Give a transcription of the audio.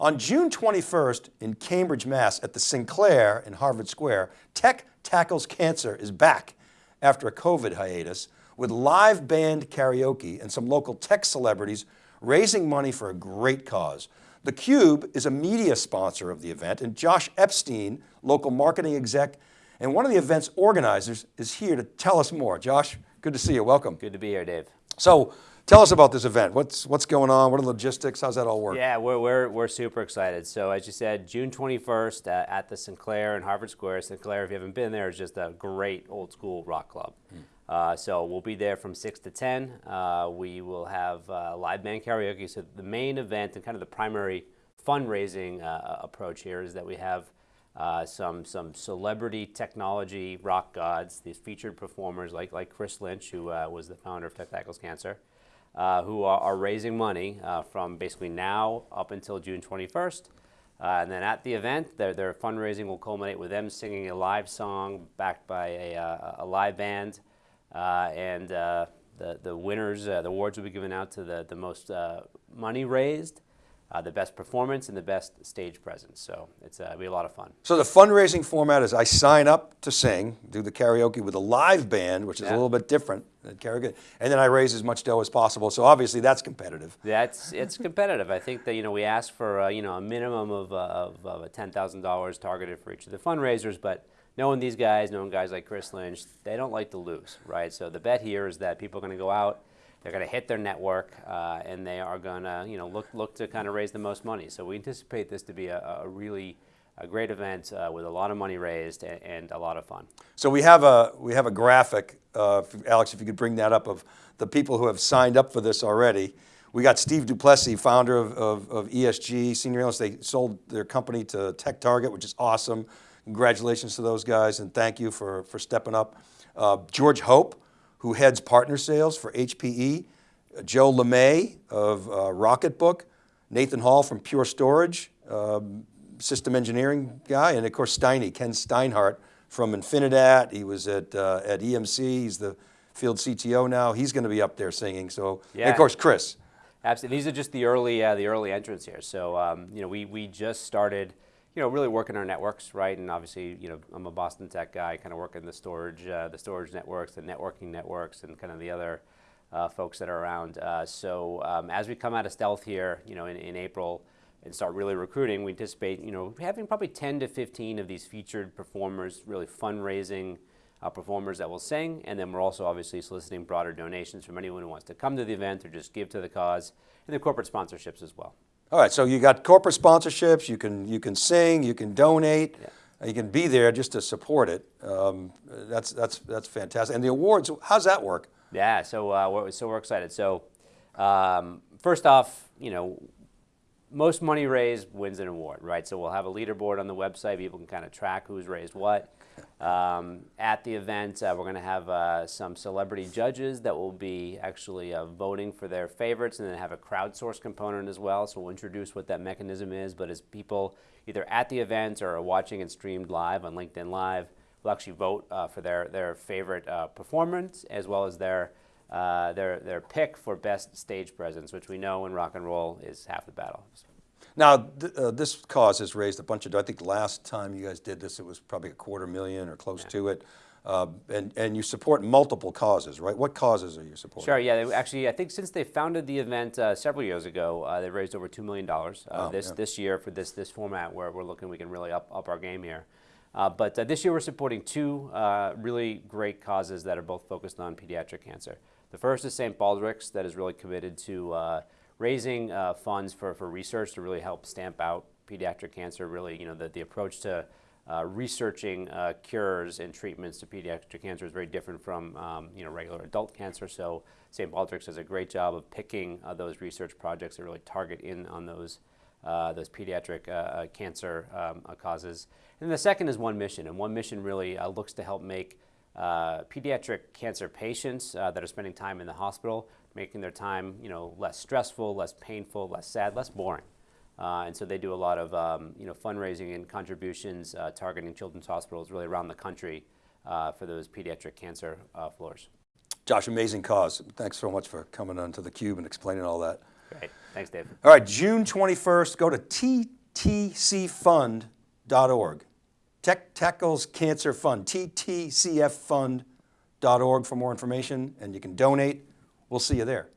On June 21st in Cambridge, Mass at the Sinclair in Harvard Square, Tech Tackles Cancer is back after a COVID hiatus with live band karaoke and some local tech celebrities raising money for a great cause. theCUBE is a media sponsor of the event and Josh Epstein, local marketing exec and one of the event's organizers is here to tell us more. Josh, good to see you, welcome. Good to be here, Dave. So tell us about this event. What's, what's going on? What are the logistics? How's that all work? Yeah, we're, we're, we're super excited. So as you said, June 21st uh, at the Sinclair in Harvard Square. Sinclair, if you haven't been there, is just a great old school rock club. Hmm. Uh, so we'll be there from 6 to 10. Uh, we will have uh, live band karaoke. So the main event and kind of the primary fundraising uh, approach here is that we have uh, some, some celebrity technology rock gods, these featured performers like, like Chris Lynch, who uh, was the founder of Tech Tackles Cancer, who are, are, raising money from basically now up until June 21st. and then at the event, their, their fundraising will culminate with them singing a live song backed by a, a live band. Uh, and uh, the, the winners, uh, the awards will be given out to the, the most money raised, uh, the best performance and the best stage presence. So it's uh, be a lot of fun. So the fundraising format is I sign up to sing, do the karaoke with a live band, which is yeah. a little bit different than karaoke, and then I raise as much dough as possible. So obviously that's competitive. That's it's competitive. I think that you know we ask for uh, you know a minimum of, of, of ten thousand dollars targeted for each of the fundraisers, but knowing these guys, knowing guys like Chris Lynch, they don't like to lose, right? So the bet here is that people are going to go out, they're going to hit their network, uh, and they are going to, you know, look look to kind of raise the most money. So we anticipate this to be a, a really a great event uh, with a lot of money raised and, and, a lot of fun. So we have a we have a graphic, uh, Alex, if you could bring that up of the people who have signed up for this already. We got Steve Duplessie, founder of, of, of ESG, senior analyst. They sold their company to Tech Target, which is awesome. Congratulations to those guys and thank you for, for stepping up. Uh, George Hope, who heads partner sales for HPE. Joe LeMay of uh, Rocketbook. Nathan Hall from Pure Storage, um, system engineering guy. And of course Steiny, Ken Steinhardt from Infinidat. He was at, uh, at EMC, he's the field CTO now. He's going to be up there singing. So, yeah. of course Chris. Absolutely, these are just the early, uh, the early entrants here. So, um, you know, we, we just started you know, really working in our networks, right? And obviously, you know, I'm a Boston Tech guy, kind of working in the storage, uh, the storage networks, the networking networks, and kind of the other uh, folks that are around. Uh, so um, as we come out of stealth here, you know, in, in April and start really recruiting, we anticipate, you know, having probably 10 to 15 of these featured performers, really fundraising uh, performers that will sing, and then we're also obviously soliciting broader donations from anyone who wants to come to the event or just give to the cause, and the corporate sponsorships as well. All right, so you got corporate sponsorships, you can, you can sing, you can donate, yeah. you can be there just to support it. Um, that's, that's, that's fantastic. And the awards, how's that work? Yeah, so, uh, we're, so we're excited. So um, first off, you know, most money raised wins an award, right? So we'll have a leaderboard on the website. People can kind of track who's raised what. Um, at the event, uh, we're going to have uh, some celebrity judges that will be actually uh, voting for their favorites and then have a crowdsource component as well. So we'll introduce what that mechanism is. But as people either at the event or are watching and streamed live on LinkedIn Live, will actually vote uh, for their, their favorite uh, performance as well as their, uh, their, their pick for best stage presence, which we know in rock and roll is half the battle. Now, th uh, this cause has raised a bunch of, I think last time you guys did this, it was probably a quarter million or close yeah. to it. Uh, and, and you support multiple causes, right? What causes are you supporting? Sure, yeah, they, actually, I think since they founded the event uh, several years ago, uh, they've raised over $2 million uh, oh, this, yeah. this year for this, this format where we're looking we can really up, up our game here. Uh, but uh, this year we're supporting two really great causes that are both focused on pediatric cancer. The first is St. Baldrick's that is really committed to raising uh, funds for, for research to really help stamp out pediatric cancer, really, you know, the, the approach to uh, researching uh, cures and treatments to pediatric cancer is very different from, um, you know, regular adult cancer. So St. Baldrick's does a great job of picking uh, those research projects that really target in on those uh, those pediatric uh, cancer um, causes. And the second is One Mission, and One Mission really looks to help make pediatric cancer patients that are spending time in the hospital making their time you know, less stressful, less painful, less sad, less boring. Uh, and so they do a lot of um, you know, fundraising and contributions uh, targeting children's hospitals really around the country uh, for those pediatric cancer uh, floors. Josh, amazing cause. Thanks so much for coming onto theCUBE and explaining all that. Great. Thanks, Dave. All right, June 21st, go to ttcfund.org. Tech Tackles Cancer Fund, ttcffund.org for more information, and you can donate. We'll see you there.